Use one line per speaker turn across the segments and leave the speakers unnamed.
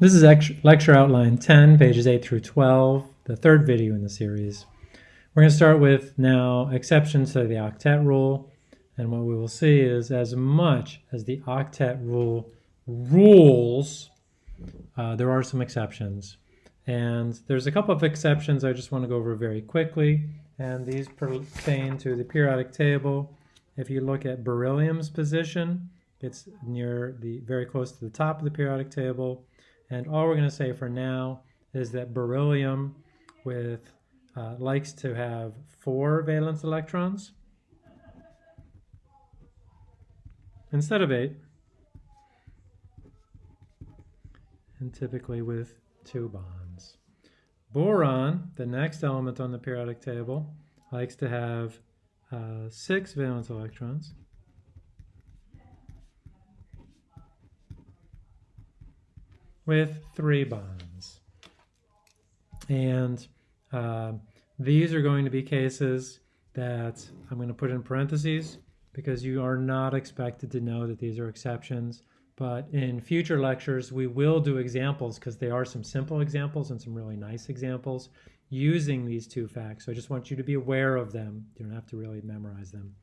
This is lecture outline 10, pages 8 through 12, the third video in the series. We're going to start with now exceptions to the octet rule. And what we will see is as much as the octet rule rules, uh, there are some exceptions. And there's a couple of exceptions I just want to go over very quickly. And these pertain to the periodic table. If you look at beryllium's position, it's near the very close to the top of the periodic table. And all we're going to say for now is that beryllium with uh, likes to have four valence electrons instead of eight, and typically with two bonds. Boron, the next element on the periodic table, likes to have uh, six valence electrons. With three bonds. And uh, these are going to be cases that I'm going to put in parentheses because you are not expected to know that these are exceptions. But in future lectures, we will do examples because they are some simple examples and some really nice examples using these two facts. So I just want you to be aware of them. You don't have to really memorize them.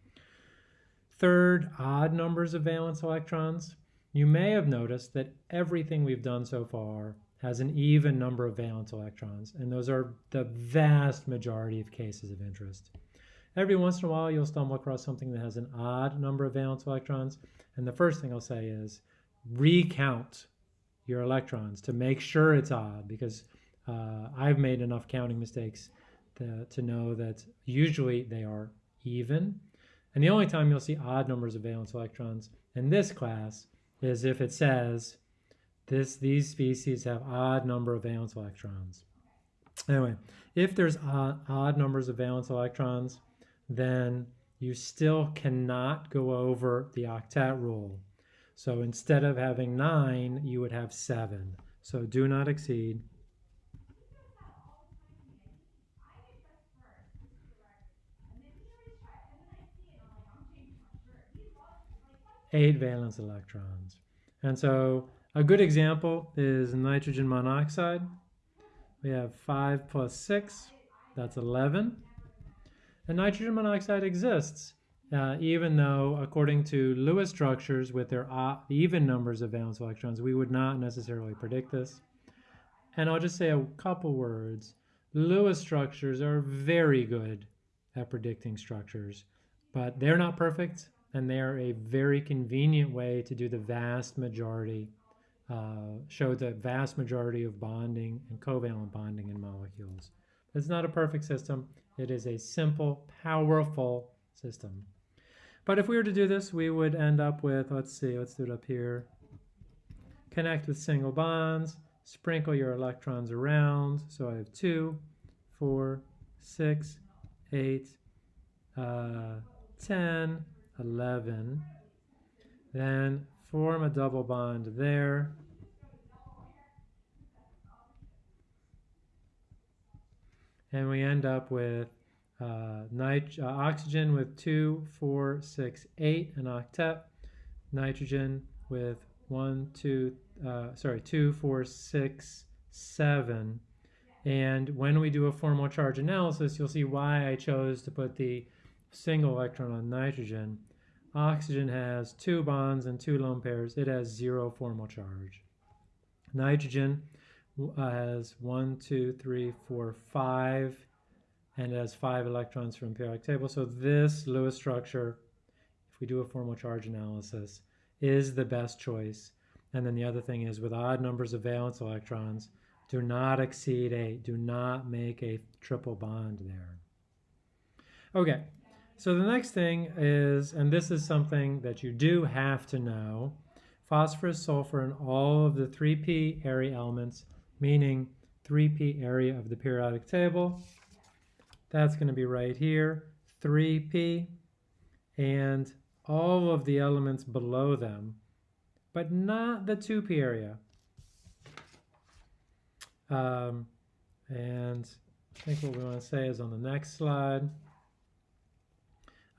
Third, odd numbers of valence electrons. You may have noticed that everything we've done so far has an even number of valence electrons, and those are the vast majority of cases of interest. Every once in a while, you'll stumble across something that has an odd number of valence electrons, and the first thing I'll say is recount your electrons to make sure it's odd, because uh, I've made enough counting mistakes to, to know that usually they are even. And the only time you'll see odd numbers of valence electrons in this class is if it says this these species have odd number of valence electrons. Anyway, if there's odd, odd numbers of valence electrons, then you still cannot go over the octet rule. So instead of having nine, you would have seven. So do not exceed eight valence electrons. And so a good example is nitrogen monoxide. We have 5 plus 6, that's 11. And nitrogen monoxide exists, uh, even though according to Lewis structures with their even numbers of valence electrons, we would not necessarily predict this. And I'll just say a couple words. Lewis structures are very good at predicting structures, but they're not perfect and they are a very convenient way to do the vast majority, uh, show the vast majority of bonding and covalent bonding in molecules. It's not a perfect system. It is a simple, powerful system. But if we were to do this, we would end up with, let's see, let's do it up here. Connect with single bonds, sprinkle your electrons around. So I have two, four, six, eight, uh, 10, 11. Then form a double bond there. And we end up with uh, uh, oxygen with 2, 4, 6, 8, an octet. Nitrogen with 1, 2, uh, sorry, 2, 4, 6, 7. And when we do a formal charge analysis, you'll see why I chose to put the single electron on nitrogen. Oxygen has two bonds and two lone pairs. It has zero formal charge. Nitrogen uh, has one, two, three, four, five, and it has five electrons from periodic table. So this Lewis structure, if we do a formal charge analysis, is the best choice. And then the other thing is with odd numbers of valence electrons, do not exceed eight. Do not make a triple bond there. Okay, so the next thing is, and this is something that you do have to know, phosphorus, sulfur, and all of the 3p area elements, meaning 3p area of the periodic table. That's going to be right here, 3p, and all of the elements below them, but not the 2p area. Um, and I think what we want to say is on the next slide.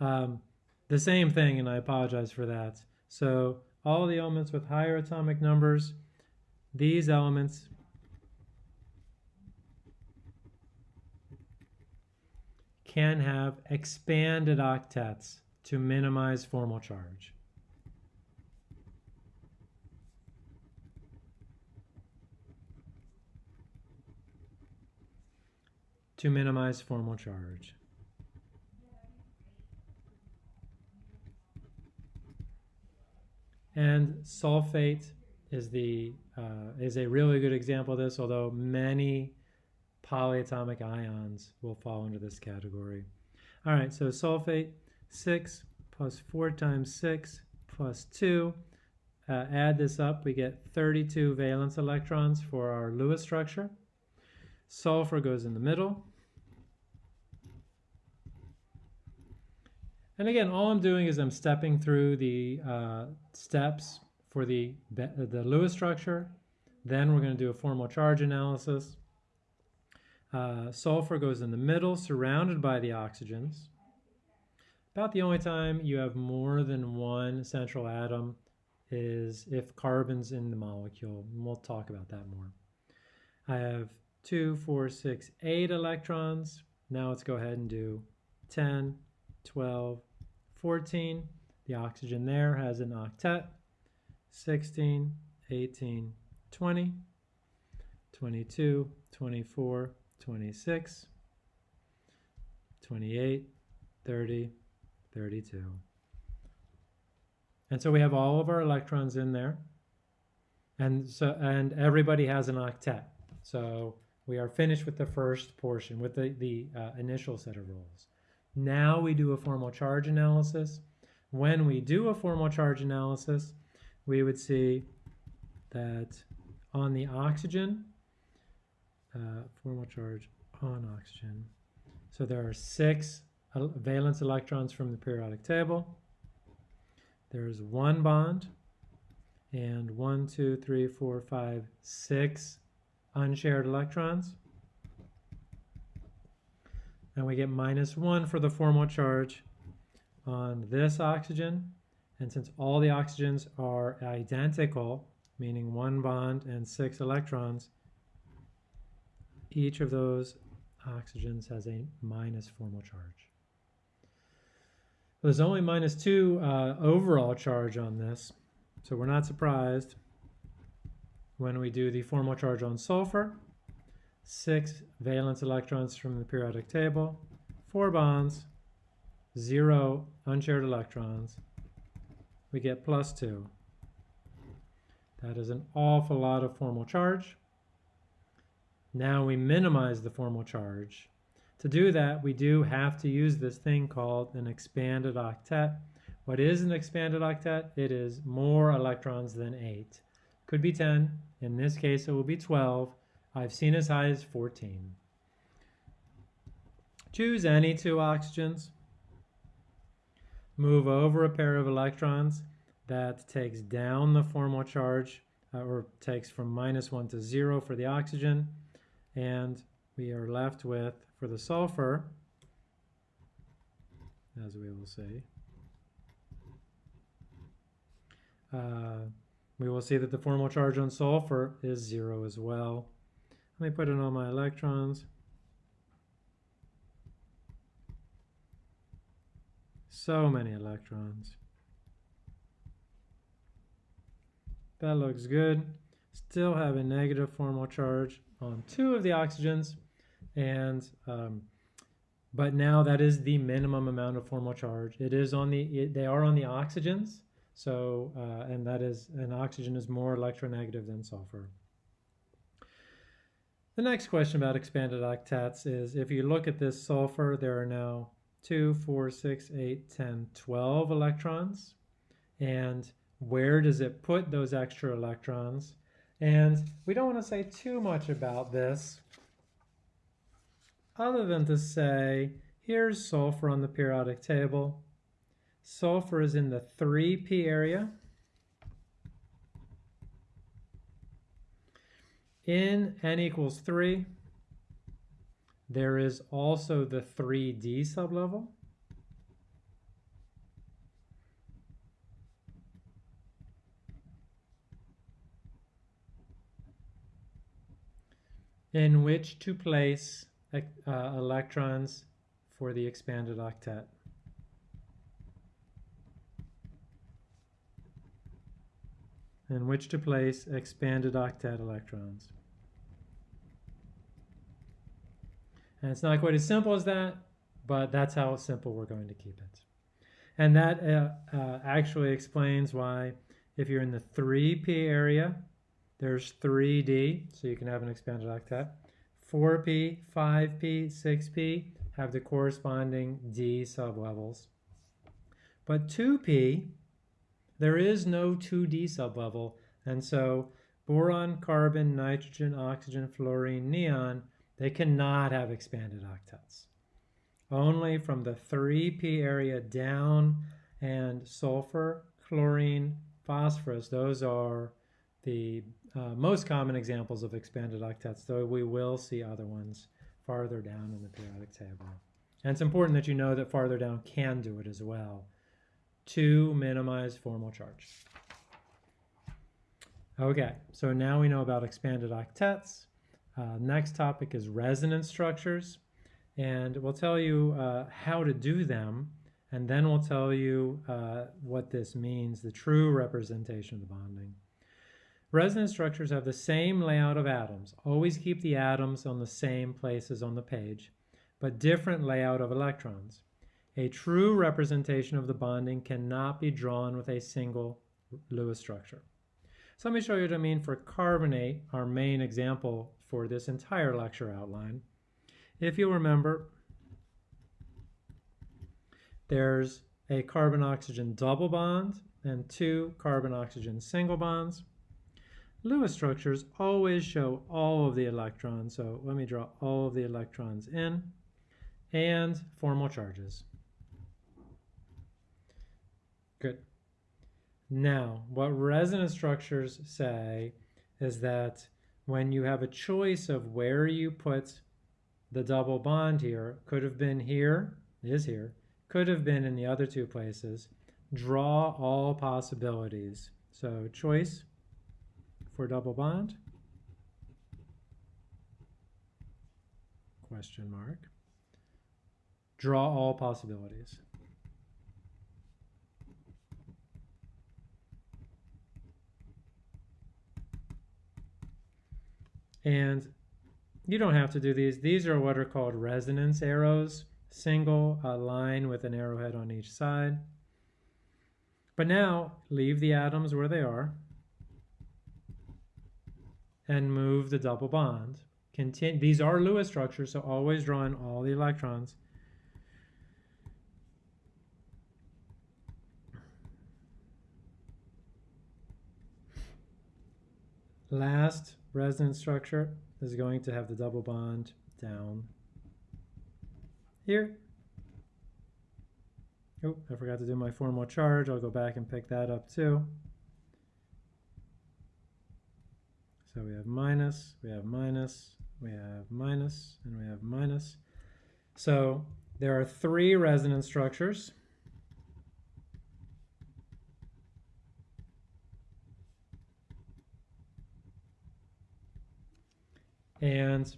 Um, the same thing, and I apologize for that. So all the elements with higher atomic numbers, these elements can have expanded octets to minimize formal charge. To minimize formal charge. And sulfate is the uh, is a really good example of this, although many polyatomic ions will fall into this category. All right, so sulfate, 6 plus 4 times 6 plus 2. Uh, add this up, we get 32 valence electrons for our Lewis structure. Sulfur goes in the middle. And again, all I'm doing is I'm stepping through the uh, steps for the, the Lewis structure. Then we're going to do a formal charge analysis. Uh, sulfur goes in the middle, surrounded by the oxygens. About the only time you have more than one central atom is if carbon's in the molecule. And we'll talk about that more. I have two, four, six, eight electrons. Now let's go ahead and do 10, 12, 14. The oxygen there has an octet. 16, 18, 20, 22, 24, 26, 28, 30, 32. And so we have all of our electrons in there. And so and everybody has an octet. So we are finished with the first portion, with the, the uh, initial set of rules. Now we do a formal charge analysis. When we do a formal charge analysis, we would see that on the oxygen, uh, formal charge on oxygen. So there are six valence electrons from the periodic table. There's one bond and one, two, three, four, five, six unshared electrons. And we get minus one for the formal charge on this oxygen. And since all the oxygens are identical, meaning one bond and six electrons, each of those oxygens has a minus formal charge. There's only minus two uh, overall charge on this, so we're not surprised when we do the formal charge on sulfur. Six valence electrons from the periodic table, four bonds, zero unshared electrons. We get plus two. That is an awful lot of formal charge. Now we minimize the formal charge. To do that, we do have to use this thing called an expanded octet. What is an expanded octet? It is more electrons than 8. Could be 10. In this case, it will be 12. I've seen as high as 14. Choose any two oxygens. Move over a pair of electrons. That takes down the formal charge, uh, or takes from minus 1 to 0 for the oxygen and we are left with, for the sulfur, as we will see, uh, we will see that the formal charge on sulfur is zero as well. Let me put in all my electrons. So many electrons. That looks good. Still have a negative formal charge on two of the oxygens, and um, but now that is the minimum amount of formal charge. It is on the it, they are on the oxygens, so uh, and that is an oxygen is more electronegative than sulfur. The next question about expanded octets is if you look at this sulfur, there are now 2, 4, 6, 8, 10, 12 electrons. And where does it put those extra electrons? And we don't want to say too much about this other than to say, here's sulfur on the periodic table. Sulfur is in the 3p area. In n equals 3, there is also the 3d sublevel. in which to place uh, electrons for the expanded octet. In which to place expanded octet electrons. And it's not quite as simple as that, but that's how simple we're going to keep it. And that uh, uh, actually explains why if you're in the 3p area, there's 3d, so you can have an expanded octet. 4p, 5p, 6p have the corresponding d sublevels. But 2p, there is no 2d sublevel, and so boron, carbon, nitrogen, oxygen, fluorine, neon, they cannot have expanded octets. Only from the 3p area down and sulfur, chlorine, phosphorus, those are the uh, most common examples of expanded octets, though we will see other ones farther down in the periodic table. And it's important that you know that farther down can do it as well to minimize formal charge. Okay, so now we know about expanded octets. Uh, next topic is resonance structures, and we'll tell you uh, how to do them, and then we'll tell you uh, what this means, the true representation of the bonding. Resonance structures have the same layout of atoms. Always keep the atoms on the same places on the page, but different layout of electrons. A true representation of the bonding cannot be drawn with a single Lewis structure. So let me show you what I mean for carbonate, our main example for this entire lecture outline. If you remember, there's a carbon-oxygen double bond and two carbon-oxygen single bonds. Lewis structures always show all of the electrons, so let me draw all of the electrons in, and formal charges. Good. Now, what resonance structures say is that when you have a choice of where you put the double bond here, could have been here, is here, could have been in the other two places, draw all possibilities. So choice for double bond? Question mark. Draw all possibilities. And you don't have to do these. These are what are called resonance arrows, single a line with an arrowhead on each side. But now leave the atoms where they are and move the double bond. Continue, these are Lewis structures, so always draw in all the electrons. Last resonance structure is going to have the double bond down here. Oh, I forgot to do my formal charge. I'll go back and pick that up too. So we have minus, we have minus, we have minus, and we have minus. So there are three resonance structures. And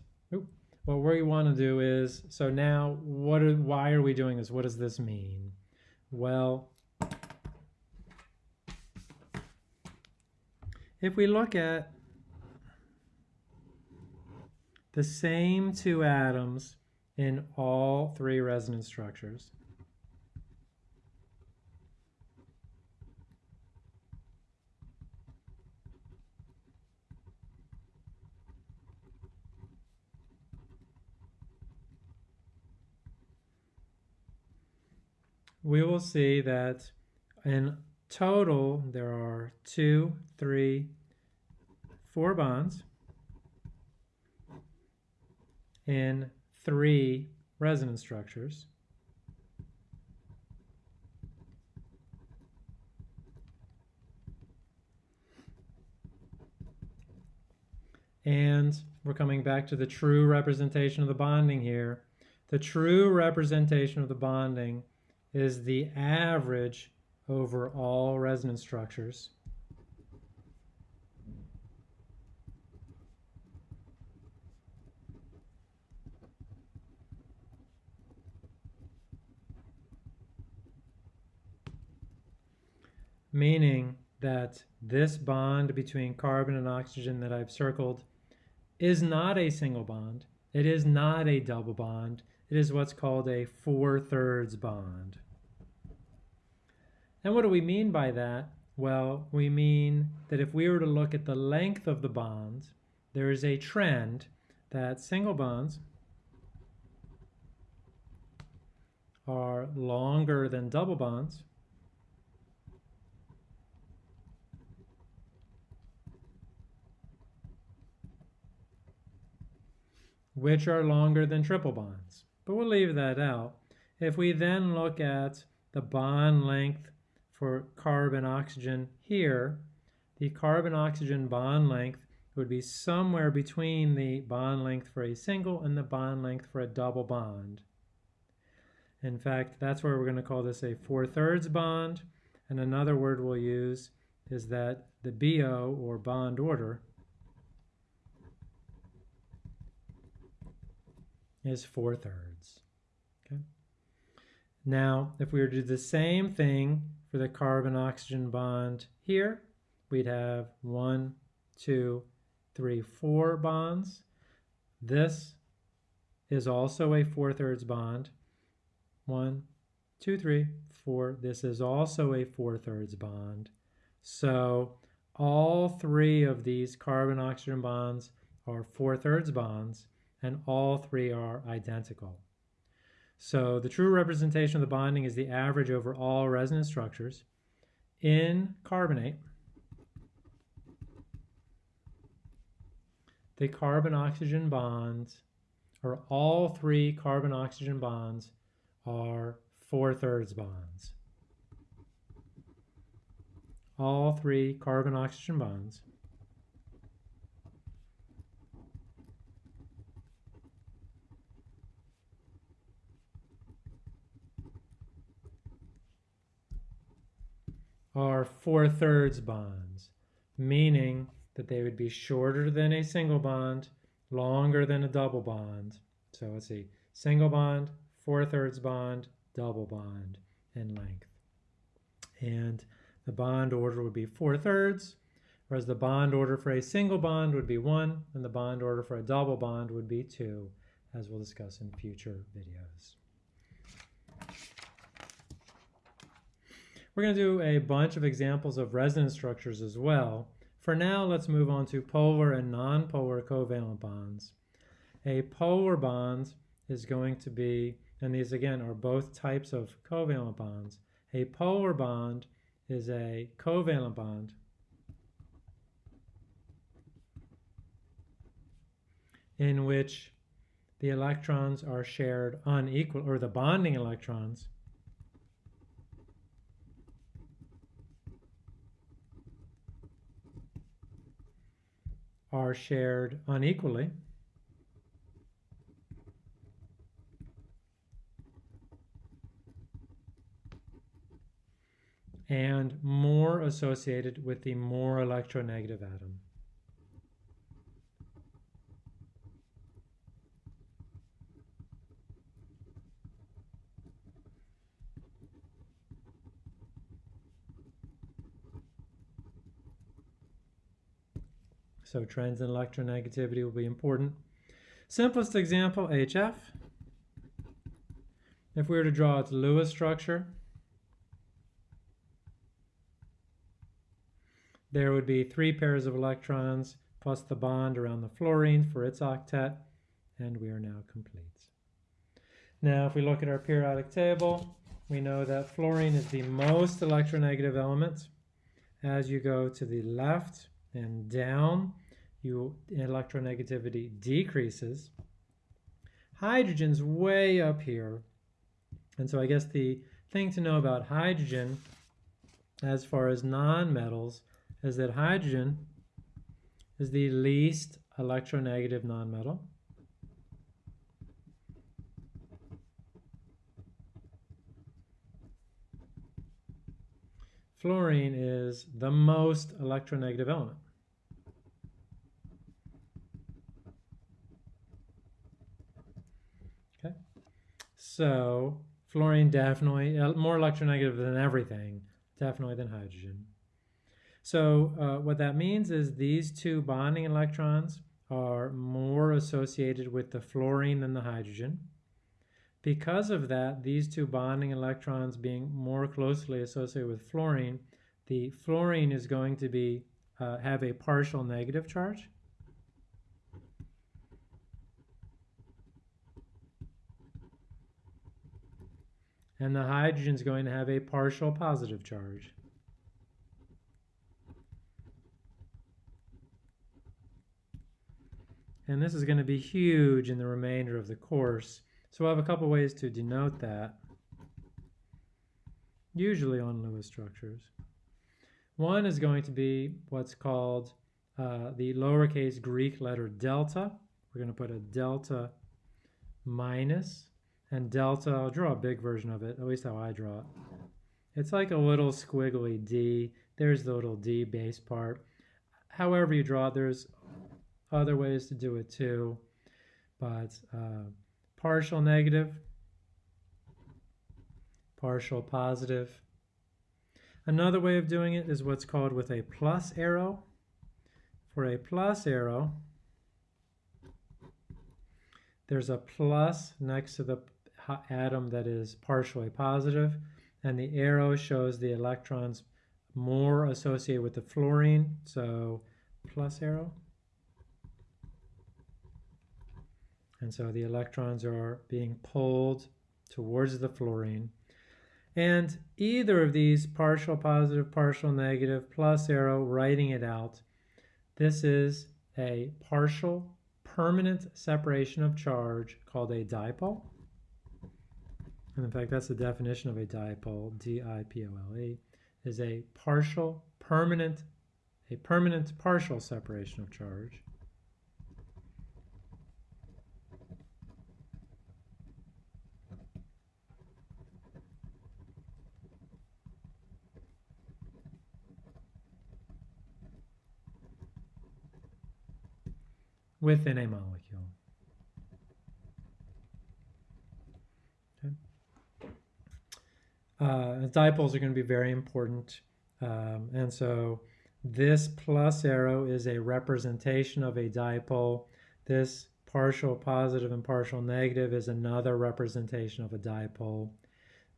what we want to do is, so now what are, why are we doing this? What does this mean? Well, if we look at the same two atoms in all three resonance structures. We will see that in total there are two, three, four bonds in three resonance structures. And we're coming back to the true representation of the bonding here. The true representation of the bonding is the average over all resonance structures. Meaning that this bond between carbon and oxygen that I've circled is not a single bond. It is not a double bond. It is what's called a four-thirds bond. And what do we mean by that? Well, we mean that if we were to look at the length of the bonds, there is a trend that single bonds are longer than double bonds. which are longer than triple bonds. But we'll leave that out. If we then look at the bond length for carbon-oxygen here, the carbon-oxygen bond length would be somewhere between the bond length for a single and the bond length for a double bond. In fact, that's where we're going to call this a four-thirds bond. And another word we'll use is that the BO, or bond order, is four-thirds. Okay. Now, if we were to do the same thing for the carbon-oxygen bond here, we'd have one, two, three, four bonds. This is also a four-thirds bond. One, two, three, four. This is also a four-thirds bond. So all three of these carbon-oxygen bonds are four-thirds bonds, and all three are identical. So the true representation of the bonding is the average over all resonance structures. In carbonate, the carbon-oxygen bonds, or all three carbon-oxygen bonds, are four-thirds bonds. All three carbon-oxygen bonds are four-thirds bonds, meaning that they would be shorter than a single bond, longer than a double bond. So let's see, single bond, four-thirds bond, double bond in length. And the bond order would be four-thirds, whereas the bond order for a single bond would be one, and the bond order for a double bond would be two, as we'll discuss in future videos. We're going to do a bunch of examples of resonance structures as well. For now, let's move on to polar and nonpolar covalent bonds. A polar bond is going to be, and these again are both types of covalent bonds. A polar bond is a covalent bond in which the electrons are shared unequal, or the bonding electrons are shared unequally. and more associated with the more electronegative atom. So trends in electronegativity will be important. Simplest example, HF. If we were to draw its Lewis structure, there would be three pairs of electrons plus the bond around the fluorine for its octet, and we are now complete. Now, if we look at our periodic table, we know that fluorine is the most electronegative element. As you go to the left and down, you electronegativity decreases. Hydrogen's way up here. And so I guess the thing to know about hydrogen as far as nonmetals is that hydrogen is the least electronegative nonmetal. Fluorine is the most electronegative element. So fluorine definitely, uh, more electronegative than everything, definitely than hydrogen. So uh, what that means is these two bonding electrons are more associated with the fluorine than the hydrogen. Because of that, these two bonding electrons being more closely associated with fluorine, the fluorine is going to be uh, have a partial negative charge. And the hydrogen is going to have a partial positive charge. And this is going to be huge in the remainder of the course. So I have a couple ways to denote that, usually on Lewis structures. One is going to be what's called uh, the lowercase Greek letter delta. We're going to put a delta minus, and delta, I'll draw a big version of it, at least how I draw it. It's like a little squiggly D. There's the little D base part. However you draw it, there's other ways to do it too, but uh, partial negative, partial positive. Another way of doing it is what's called with a plus arrow. For a plus arrow, there's a plus next to the atom that is partially positive, and the arrow shows the electrons more associated with the fluorine, so plus arrow. And so the electrons are being pulled towards the fluorine. And either of these, partial positive, partial negative, plus arrow, writing it out, this is a partial permanent separation of charge called a dipole. And in fact, that's the definition of a dipole, D-I-P-O-L-E, is a partial, permanent, a permanent partial separation of charge. within a molecule. Okay. Uh, dipoles are going to be very important. Um, and so this plus arrow is a representation of a dipole. This partial positive and partial negative is another representation of a dipole.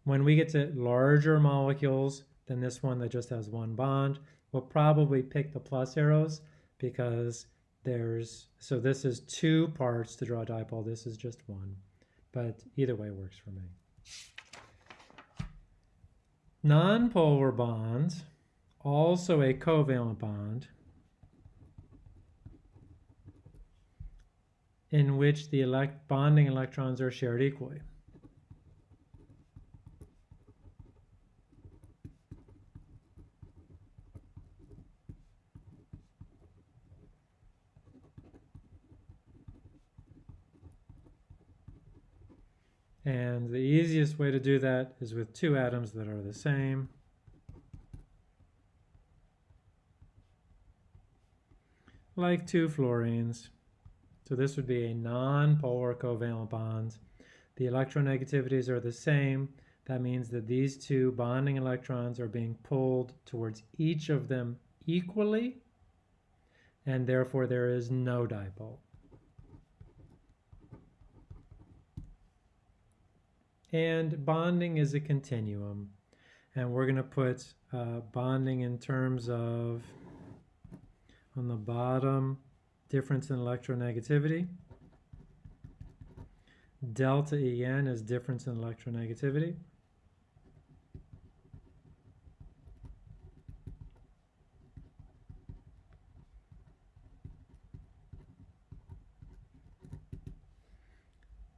When we get to larger molecules than this one that just has one bond, we'll probably pick the plus arrows because there's, so this is two parts to draw a dipole. This is just one, but either way works for me. Nonpolar bonds, also a covalent bond, in which the elect bonding electrons are shared equally. And the easiest way to do that is with two atoms that are the same. Like two fluorines. So this would be a non-polar covalent bond. The electronegativities are the same. That means that these two bonding electrons are being pulled towards each of them equally, and therefore there is no dipole. And bonding is a continuum. And we're going to put uh, bonding in terms of, on the bottom, difference in electronegativity. Delta En is difference in electronegativity.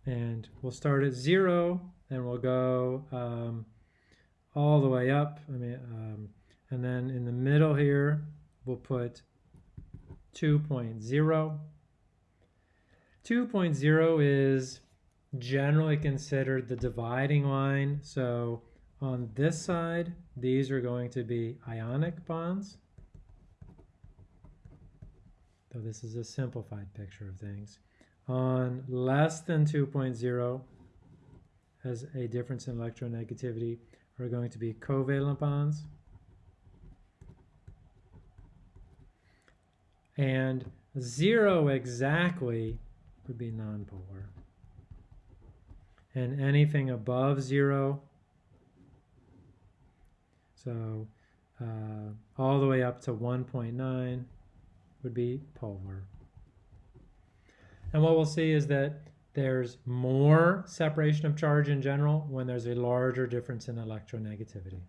And we'll start at zero and we'll go um, all the way up. I mean, um, and then in the middle here, we'll put 2.0. 2.0 is generally considered the dividing line. So on this side, these are going to be ionic bonds. Though this is a simplified picture of things. On less than 2.0, has a difference in electronegativity are going to be covalent bonds. And zero exactly would be nonpolar. And anything above zero, so uh, all the way up to 1.9 would be polar. And what we'll see is that there's more separation of charge in general when there's a larger difference in electronegativity.